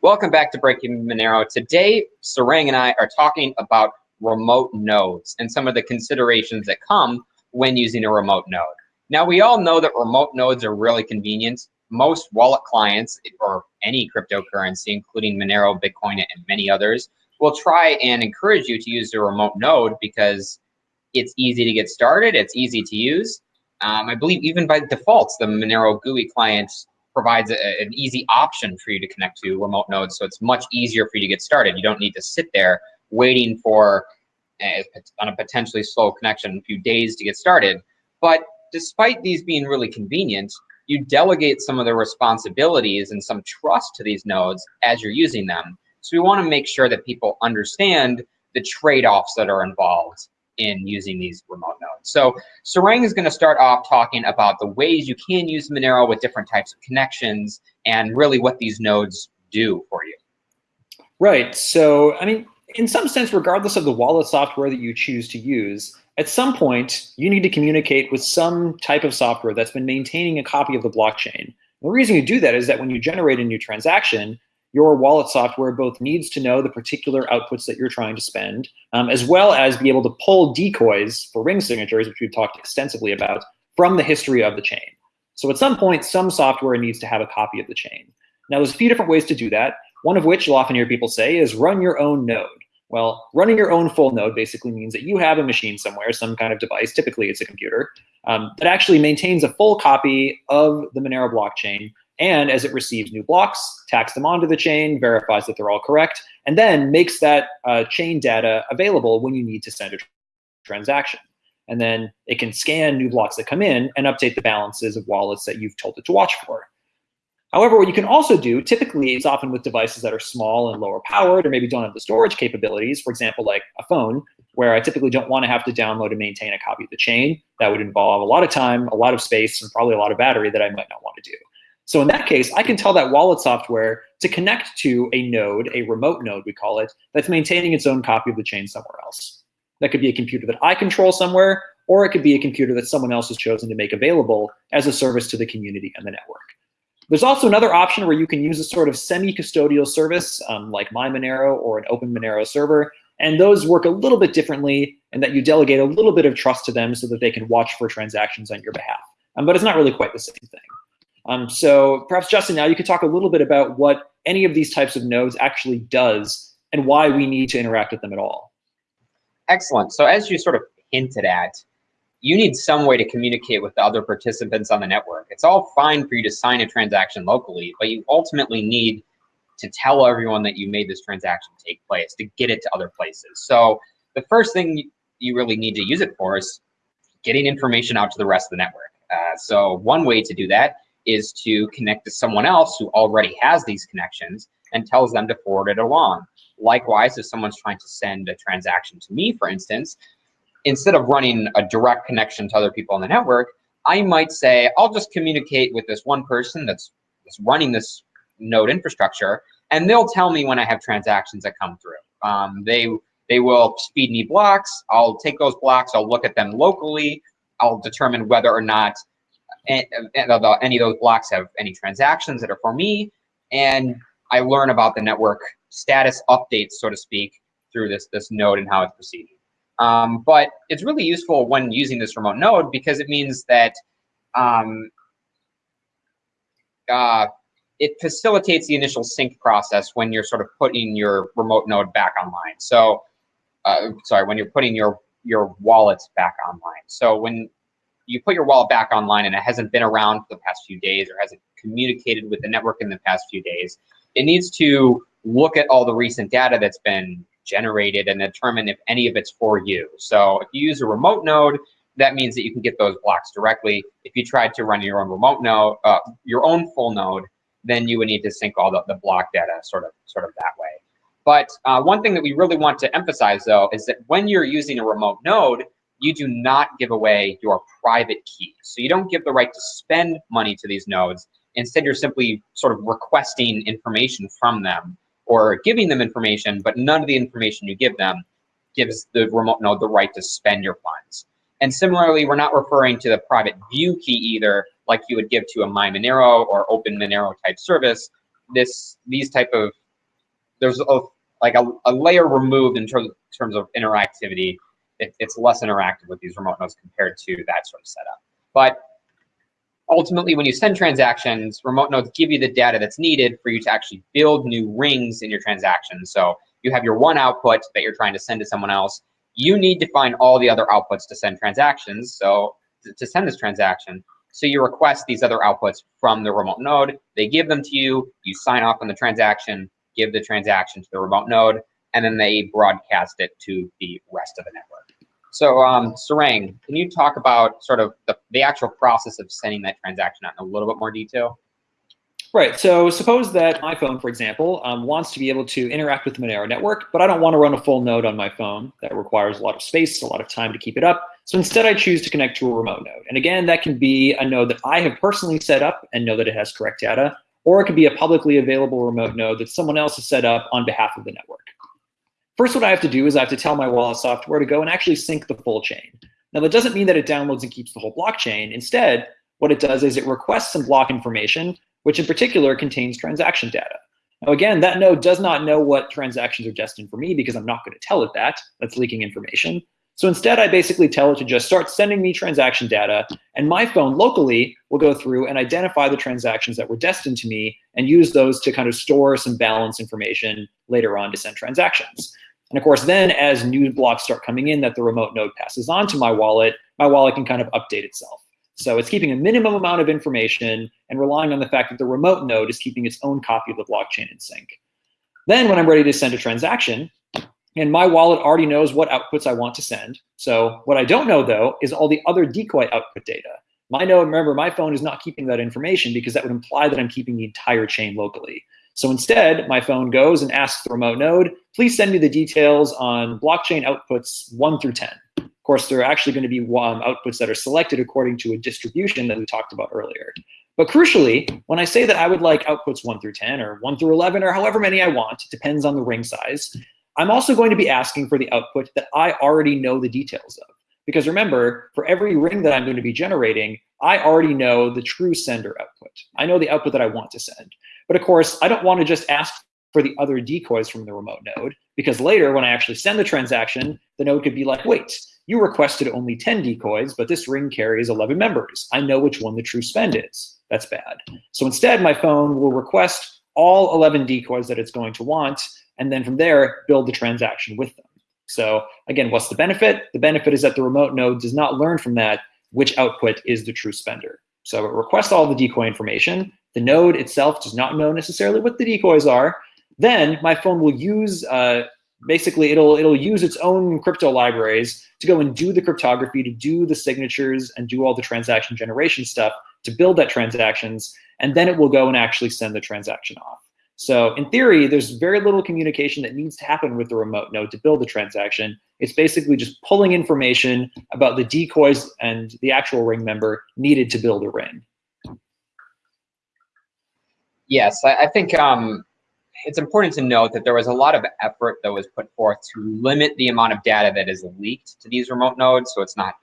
Welcome back to Breaking Monero. Today, Sarang and I are talking about remote nodes and some of the considerations that come when using a remote node. Now, we all know that remote nodes are really convenient. Most wallet clients or any cryptocurrency, including Monero, Bitcoin, and many others, will try and encourage you to use a remote node because it's easy to get started, it's easy to use. Um, I believe even by default, the Monero GUI client provides a, an easy option for you to connect to remote nodes, so it's much easier for you to get started. You don't need to sit there waiting for a, on a potentially slow connection a few days to get started. But despite these being really convenient, you delegate some of the responsibilities and some trust to these nodes as you're using them. So we want to make sure that people understand the trade-offs that are involved in using these remote nodes. So Sarang is going to start off talking about the ways you can use Monero with different types of connections and really what these nodes do for you. Right. So, I mean, in some sense, regardless of the wallet software that you choose to use, at some point, you need to communicate with some type of software that's been maintaining a copy of the blockchain. The reason you do that is that when you generate a new transaction, your wallet software both needs to know the particular outputs that you're trying to spend, um, as well as be able to pull decoys for ring signatures, which we've talked extensively about, from the history of the chain. So at some point, some software needs to have a copy of the chain. Now, there's a few different ways to do that. One of which you'll often hear people say is run your own node. Well, running your own full node basically means that you have a machine somewhere, some kind of device, typically it's a computer, um, that actually maintains a full copy of the Monero blockchain and as it receives new blocks, tacks them onto the chain, verifies that they're all correct, and then makes that uh, chain data available when you need to send a transaction. And then it can scan new blocks that come in and update the balances of wallets that you've told it to watch for. However, what you can also do, typically it's often with devices that are small and lower powered or maybe don't have the storage capabilities, for example, like a phone, where I typically don't want to have to download and maintain a copy of the chain. That would involve a lot of time, a lot of space, and probably a lot of battery that I might not want to do. So in that case, I can tell that wallet software to connect to a node, a remote node we call it, that's maintaining its own copy of the chain somewhere else. That could be a computer that I control somewhere, or it could be a computer that someone else has chosen to make available as a service to the community and the network. There's also another option where you can use a sort of semi-custodial service um, like MyMonero or an Open Monero server, and those work a little bit differently in that you delegate a little bit of trust to them so that they can watch for transactions on your behalf. Um, but it's not really quite the same thing. Um, so perhaps Justin, now you could talk a little bit about what any of these types of nodes actually does and why we need to interact with them at all. Excellent. So as you sort of hinted at, you need some way to communicate with the other participants on the network. It's all fine for you to sign a transaction locally, but you ultimately need to tell everyone that you made this transaction take place to get it to other places. So the first thing you really need to use it for is getting information out to the rest of the network. Uh, so one way to do that is to connect to someone else who already has these connections and tells them to forward it along. Likewise, if someone's trying to send a transaction to me, for instance, instead of running a direct connection to other people on the network, I might say, I'll just communicate with this one person that's, that's running this node infrastructure, and they'll tell me when I have transactions that come through. Um, they, they will speed me blocks. I'll take those blocks, I'll look at them locally. I'll determine whether or not any of those blocks have any transactions that are for me, and I learn about the network status updates, so to speak, through this, this node and how it's proceeding. Um, but it's really useful when using this remote node because it means that um, uh, it facilitates the initial sync process when you're sort of putting your remote node back online. So, uh, sorry, when you're putting your your wallets back online. So when you put your wallet back online and it hasn't been around for the past few days or hasn't communicated with the network in the past few days, it needs to look at all the recent data that's been generated and determine if any of it's for you. So if you use a remote node, that means that you can get those blocks directly. If you tried to run your own remote node, uh, your own full node, then you would need to sync all the, the block data sort of, sort of that way. But uh, one thing that we really want to emphasize though is that when you're using a remote node, you do not give away your private key. So you don't give the right to spend money to these nodes. Instead, you're simply sort of requesting information from them or giving them information, but none of the information you give them gives the remote node the right to spend your funds. And similarly, we're not referring to the private view key either, like you would give to a MyMonero or Open Monero type service. This, these type of there's a, like a, a layer removed in terms, terms of interactivity. It, it's less interactive with these remote nodes compared to that sort of setup. But ultimately, when you send transactions, remote nodes give you the data that's needed for you to actually build new rings in your transactions. So you have your one output that you're trying to send to someone else. You need to find all the other outputs to send transactions. So to send this transaction. So you request these other outputs from the remote node. They give them to you. You sign off on the transaction, give the transaction to the remote node, and then they broadcast it to the rest of the network. So um, Sarang, can you talk about sort of the, the actual process of sending that transaction out in a little bit more detail? Right. So suppose that my phone, for example, um, wants to be able to interact with the Monero network, but I don't want to run a full node on my phone. That requires a lot of space, a lot of time to keep it up. So instead, I choose to connect to a remote node. And again, that can be a node that I have personally set up and know that it has correct data, or it could be a publicly available remote node that someone else has set up on behalf of the network. First, what I have to do is I have to tell my wallet software to go and actually sync the full chain. Now, that doesn't mean that it downloads and keeps the whole blockchain. Instead, what it does is it requests some block information which in particular contains transaction data. Now again, that node does not know what transactions are destined for me because I'm not going to tell it that. That's leaking information. So instead, I basically tell it to just start sending me transaction data, and my phone locally will go through and identify the transactions that were destined to me and use those to kind of store some balance information later on to send transactions. And of course, then as new blocks start coming in that the remote node passes on to my wallet, my wallet can kind of update itself. So it's keeping a minimum amount of information and relying on the fact that the remote node is keeping its own copy of the blockchain in sync. Then when I'm ready to send a transaction, and my wallet already knows what outputs I want to send. So what I don't know though is all the other decoy output data. My node, remember, my phone is not keeping that information because that would imply that I'm keeping the entire chain locally. So instead, my phone goes and asks the remote node, please send me the details on blockchain outputs one through 10 Of course, there are actually going to be um, outputs that are selected according to a distribution that we talked about earlier. But crucially, when I say that I would like outputs 1 through 10 or 1 through 11 or however many I want, it depends on the ring size, I'm also going to be asking for the output that I already know the details of. Because remember, for every ring that I'm going to be generating, I already know the true sender output. I know the output that I want to send. But of course, I don't want to just ask for the other decoys from the remote node, because later when I actually send the transaction, the node could be like, wait, you requested only 10 decoys, but this ring carries 11 members. I know which one the true spend is. That's bad. So instead, my phone will request all 11 decoys that it's going to want, and then from there, build the transaction with them. So again, what's the benefit? The benefit is that the remote node does not learn from that which output is the true spender. So it requests all the decoy information. The node itself does not know necessarily what the decoys are. Then my phone will use uh, basically it'll it'll use its own crypto libraries to go and do the cryptography, to do the signatures and do all the transaction generation stuff to build that transactions, and then it will go and actually send the transaction off. So in theory, there's very little communication that needs to happen with the remote node to build the transaction. It's basically just pulling information about the decoys and the actual ring member needed to build a ring. Yes, I, think um, it's important to note that there was a lot of effort that was put forth to limit the amount of data that is leaked to these remote nodes. So it's not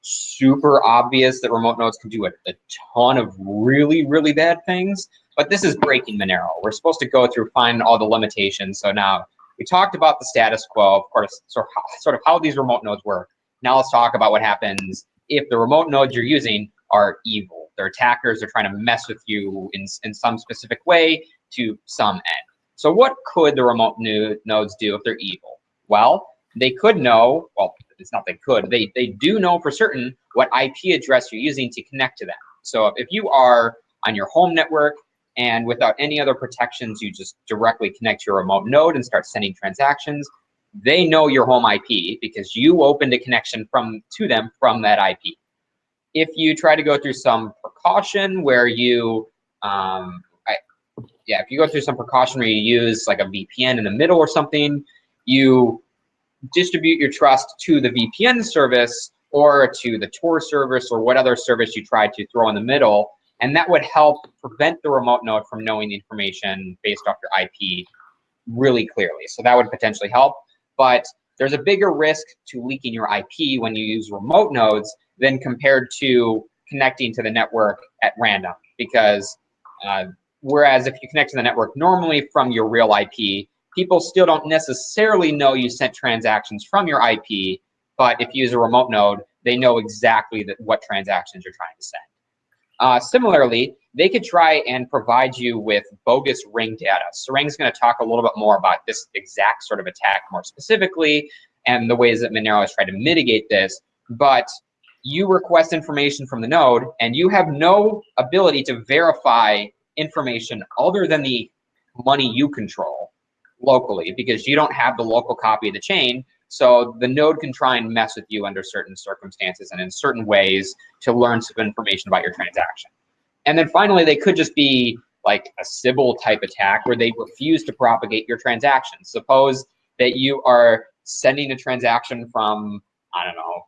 super obvious that remote nodes can do a, a ton of really, really bad things. But this is breaking Monero. We're supposed to go through, find all the limitations. So now we talked about the status quo, of course, sort of, sort of how these remote nodes work. Now let's talk about what happens if the remote nodes you're using are evil. They're attackers, they're trying to mess with you in, in some specific way to some end. So what could the remote nodes do if they're evil? Well, they could know, well, it's not they could, they, they do know for certain what IP address you're using to connect to them. So if you are on your home network and without any other protections, you just directly connect to your remote node and start sending transactions, they know your home IP because you opened a connection from to them from that IP. If you try to go through some precaution where you um, yeah, if you go through some precaution where you use like a VPN in the middle or something, you distribute your trust to the VPN service or to the Tor service or what other service you try to throw in the middle. And that would help prevent the remote node from knowing the information based off your IP really clearly. So that would potentially help. But there's a bigger risk to leaking your IP when you use remote nodes than compared to connecting to the network at random because uh, Whereas if you connect to the network normally from your real IP, people still don't necessarily know you sent transactions from your IP, but if you use a remote node, they know exactly that what transactions you're trying to send. Uh, similarly, they could try and provide you with bogus ring data. Sarang's going to talk a little bit more about this exact sort of attack more specifically and the ways that Monero has tried to mitigate this. But you request information from the node and you have no ability to verify information other than the money you control locally because you don't have the local copy of the chain. So the node can try and mess with you under certain circumstances and in certain ways to learn some information about your transaction. And then finally, they could just be like a Sybil type attack where they refuse to propagate your transaction. Suppose that you are sending a transaction from, I don't know,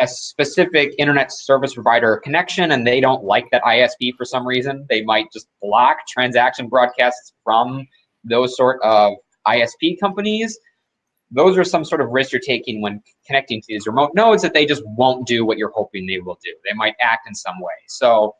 a, specific internet service provider connection and they don't like that ISP for some reason. They might just block transaction broadcasts from those sort of ISP companies. Those are some sort of risks you're taking when connecting to these remote nodes that they just won't do what you're hoping they will do. They might act in some way. So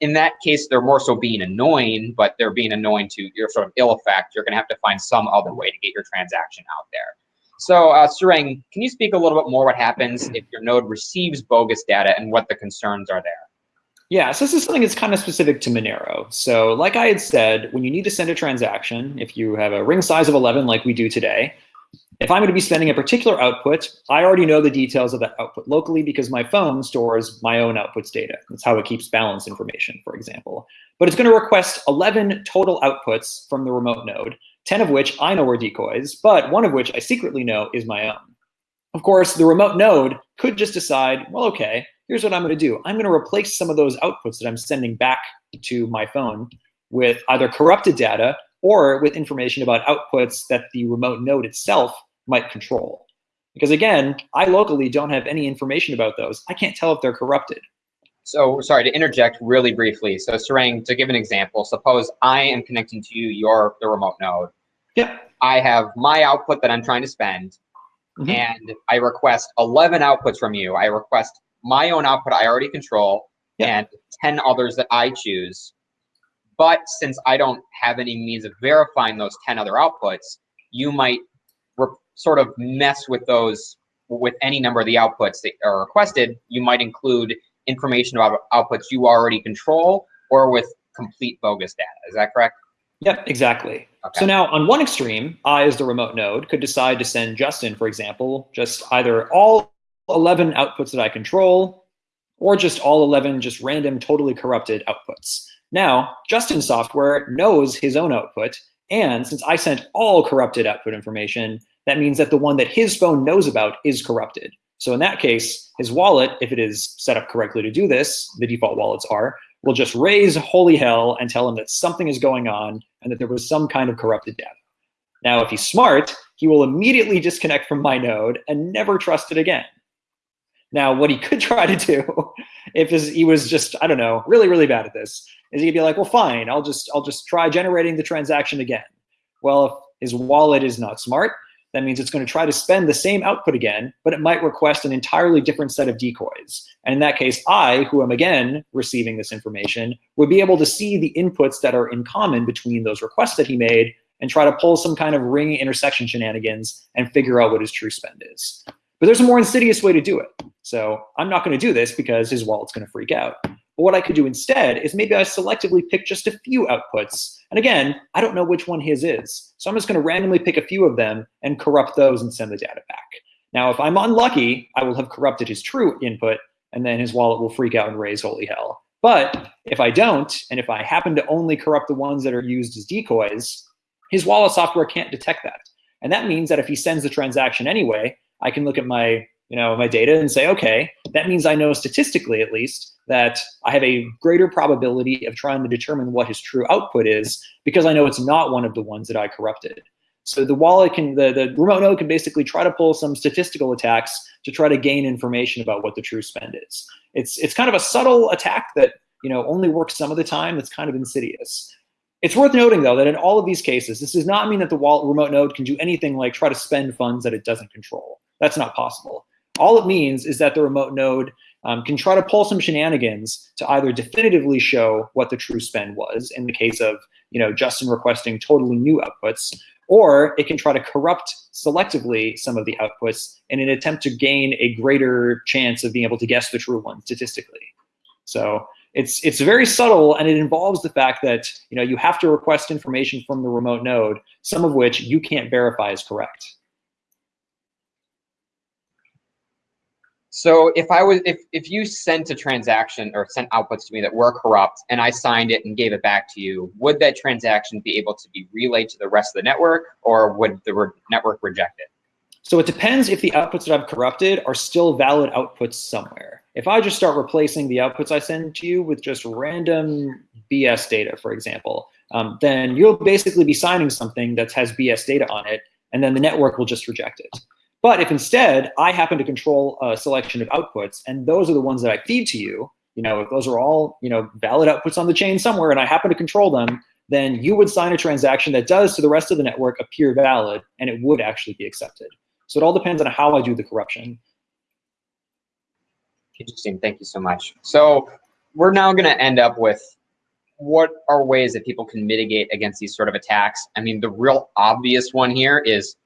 in that case, they're more so being annoying, but they're being annoying to your sort of ill effect. You're going to have to find some other way to get your transaction out there. So, uh, can you speak a little bit more what happens if your node receives bogus data and what the concerns are there? Yeah, so this is something that's kind of specific to Monero. So like I had said, when you need to send a transaction, if you have a ring size of 11 like we do today, if I'm going to be sending a particular output, I already know the details of that output locally because my phone stores my own outputs data. That's how it keeps balance information, for example. But it's going to request 11 total outputs from the remote node, 10 of which I know are decoys, but one of which I secretly know is my own. Of course, the remote node could just decide, well, okay, here's what I'm going to do. I'm going to replace some of those outputs that I'm sending back to my phone with either corrupted data or with information about outputs that the remote node itself might control. Because again, I locally don't have any information about those. I can't tell if they're corrupted. So sorry to interject really briefly. So Sarang, to give an example, suppose I am connecting to you, your the remote node. Yep. I have my output that I'm trying to spend, mm -hmm. and I request 11 outputs from you. I request my own output I already control, and 10 others that I choose. But since I don't have any means of verifying those 10 other outputs, you might sort of mess with those with any number of the outputs that are requested, you might include information about outputs you already control or with complete bogus data. Is that correct? Yep, exactly. Okay. So now on one extreme, I as the remote node could decide to send Justin, for example, just either all 11 outputs that I control or just all 11 just random totally corrupted outputs. Now, Justin's software knows his own output, and since I sent all corrupted output information, that means that the one that his phone knows about is corrupted. So in that case, his wallet, if it is set up correctly to do this, the default wallets are, will just raise holy hell and tell him that something is going on and that there was some kind of corrupted data. Now, if he's smart, he will immediately disconnect from my node and never trust it again. Now, what he could try to do, if he was just, I don't know, really, really bad at this, is he'd be like, well, fine, I'll just, I'll just try generating the transaction again. Well, if his wallet is not smart, that means it's going to try to spend the same output again, but it might request an entirely different set of decoys. And in that case, I, who am again receiving this information, would be able to see the inputs that are in common between those requests that he made and try to pull some kind of ring intersection shenanigans and figure out what his true spend is. But there's a more insidious way to do it. So I'm not going to do this because his wallet's going to freak out. But what I could do instead is maybe I selectively pick just a few outputs. And again, I don't know which one his is. So I'm just going to randomly pick a few of them and corrupt those and send the data back. Now, if I'm unlucky, I will have corrupted his true input, and then his wallet will freak out and raise holy hell. But if I don't, and if I happen to only corrupt the ones that are used as decoys, his wallet software can't detect that. And that means that if he sends the transaction anyway, I can look at my, you know, my data and say, okay, that means I know statistically at least that I have a greater probability of trying to determine what his true output is because I know it's not one of the ones that I corrupted. So the wallet can, the, the remote node can basically try to pull some statistical attacks to try to gain information about what the true spend is. It's, it's kind of a subtle attack that you know only works some of the time. It's kind of insidious. It's worth noting, though, that in all of these cases, this does not mean that the wallet remote node can do anything like try to spend funds that it doesn't control. That's not possible. All it means is that the remote node um, can try to pull some shenanigans to either definitively show what the true spend was in the case of you know Justin requesting totally new outputs, or it can try to corrupt selectively some of the outputs in an attempt to gain a greater chance of being able to guess the true one statistically. So it's it's very subtle and it involves the fact that you know you have to request information from the remote node, some of which you can't verify is correct. So if I was if if you sent a transaction or sent outputs to me that were corrupt and I signed it and gave it back to you, would that transaction be able to be relayed to the rest of the network or would the re network reject it? So it depends if the outputs that I've corrupted are still valid outputs somewhere. If I just start replacing the outputs I send to you with just random BS data, for example, um, then you'll basically be signing something that has BS data on it, and then the network will just reject it. But if instead I happen to control a selection of outputs, and those are the ones that I feed to you, you know, if those are all you know valid outputs on the chain somewhere, and I happen to control them, then you would sign a transaction that does to the rest of the network appear valid, and it would actually be accepted. So it all depends on how I do the corruption. Interesting. Thank you so much. So we're now going to end up with what are ways that people can mitigate against these sort of attacks? I mean, the real obvious one here is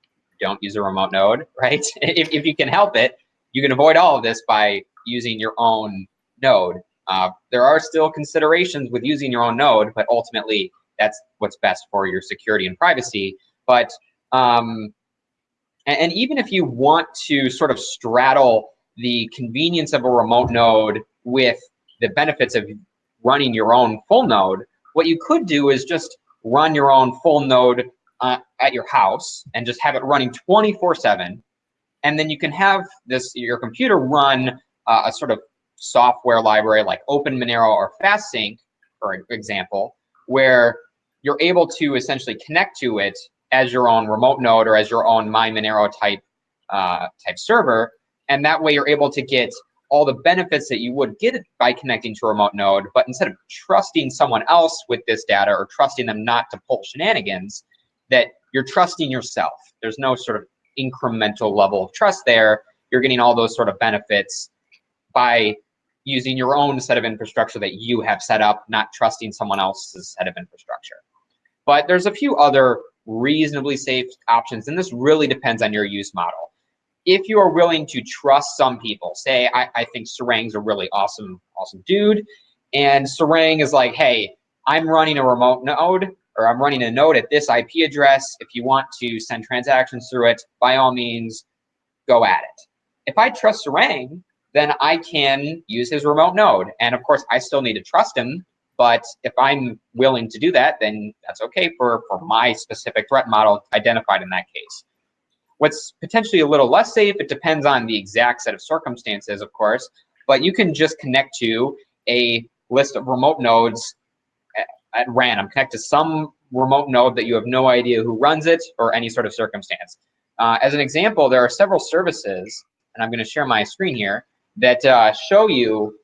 don't use a remote node, right? if, if you can help it, you can avoid all of this by using your own node. Uh, there are still considerations with using your own node, but ultimately that's what's best for your security and privacy. But um, and, and even if you want to sort of straddle the convenience of a remote node with the benefits of running your own full node, what you could do is just run your own full node uh, at your house and just have it running 24 7 and then you can have this your computer run uh, a sort of software library like Open openmonero or fastsync for example where you're able to essentially connect to it as your own remote node or as your own My mymonero type uh, type server. And that way you're able to get all the benefits that you would get by connecting to a remote node but instead of trusting someone else with this data or trusting them not to pull shenanigans that you're trusting yourself. There's no sort of incremental level of trust there. You're getting all those sort of benefits by using your own set of infrastructure that you have set up, not trusting someone else's set of infrastructure. But there's a few other reasonably safe options, and this really depends on your use model. If you are willing to trust some people, say I, I think Sarang's a really awesome, awesome dude, and Serang is like, hey, I'm running a remote node or I'm running a node at this IP address. If you want to send transactions through it, by all means, go at it. If I trust Sarang, then I can use his remote node. And of course, I still need to trust him. But if I'm willing to do that, then that's okay for, for my specific threat model identified in that case. What's potentially a little less safe, it depends on the exact set of circumstances, of course, but you can just connect to a list of remote nodes at random. Connect to some remote node that you have no idea who runs it or any sort of circumstance. Uh, as an example, there are several services, and I'm going to share my screen here, that uh, show you,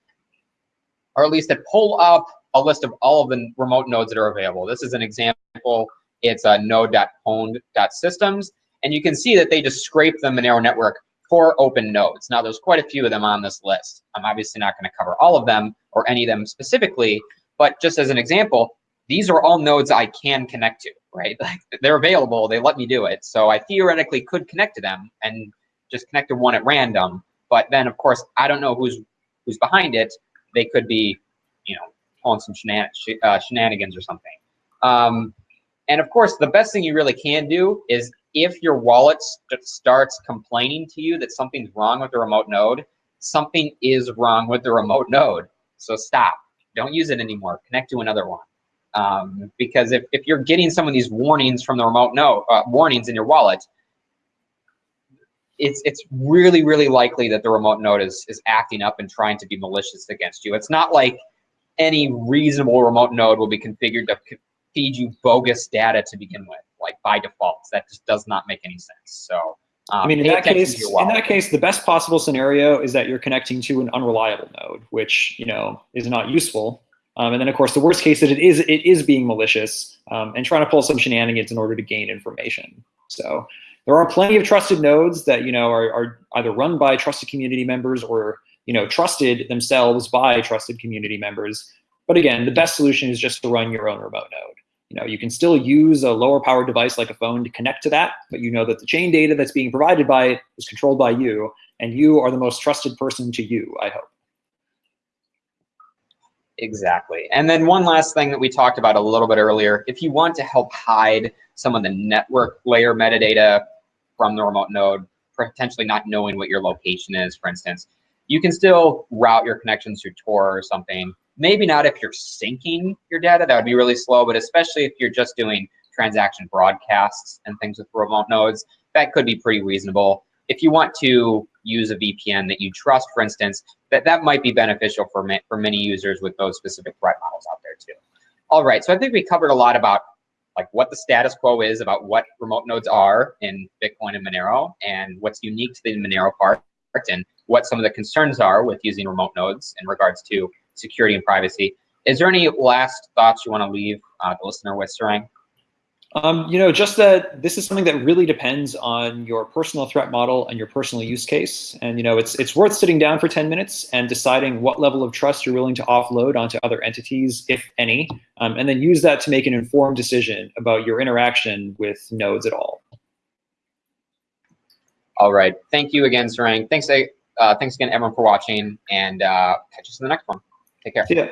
or at least that pull up a list of all of the remote nodes that are available. This is an example. It's a node.pwned.systems, and you can see that they just scrape the Monero network for open nodes. Now, there's quite a few of them on this list. I'm obviously not going to cover all of them or any of them specifically, but just as an example, these are all nodes I can connect to, right? Like they're available, they let me do it. So I theoretically could connect to them and just connect to one at random. But then of course, I don't know who's who's behind it. They could be, you know, pulling some shenan uh, shenanigans or something. Um, and of course, the best thing you really can do is if your wallet st starts complaining to you that something's wrong with the remote node, something is wrong with the remote node. So stop. Don't use it anymore. Connect to another one. Um, because if, if you're getting some of these warnings from the remote node, uh, warnings in your wallet, it's it's really really likely that the remote node is is acting up and trying to be malicious against you. It's not like any reasonable remote node will be configured to feed you bogus data to begin with, like by default. That just does not make any sense. So. Um, I mean, in that case, in that case, the best possible scenario is that you're connecting to an unreliable node, which you know is not useful. Um, and then, of course, the worst case that it is it is being malicious um, and trying to pull some shenanigans in order to gain information. So there are plenty of trusted nodes that you know are, are either run by trusted community members or you know trusted themselves by trusted community members. But again, the best solution is just to run your own remote node. You know, you can still use a lower powered device like a phone to connect to that, but you know that the chain data that's being provided by it is controlled by you, and you are the most trusted person to you, I hope. Exactly. And then one last thing that we talked about a little bit earlier, if you want to help hide some of the network layer metadata from the remote node, potentially not knowing what your location is, for instance, you can still route your connections through Tor or something. Maybe not if you're syncing your data, that would be really slow, but especially if you're just doing transaction broadcasts and things with remote nodes, that could be pretty reasonable. If you want to use a VPN that you trust, for instance, that, that might be beneficial for, ma for many users with those specific threat models out there too. All right, so I think we covered a lot about like what the status quo is about what remote nodes are in Bitcoin and Monero and what's unique to the Monero part and what some of the concerns are with using remote nodes in regards to security and privacy. Is there any last thoughts you want to leave uh, the listener with, Sarang? Um, you know, just that this is something that really depends on your personal threat model and your personal use case. And you know, it's it's worth sitting down for 10 minutes and deciding what level of trust you're willing to offload onto other entities, if any, um, and then use that to make an informed decision about your interaction with nodes at all. All right. Thank you again, Sarang. Thanks, uh, thanks again, everyone, for watching, and uh, catch us in the next one. Take care. See ya.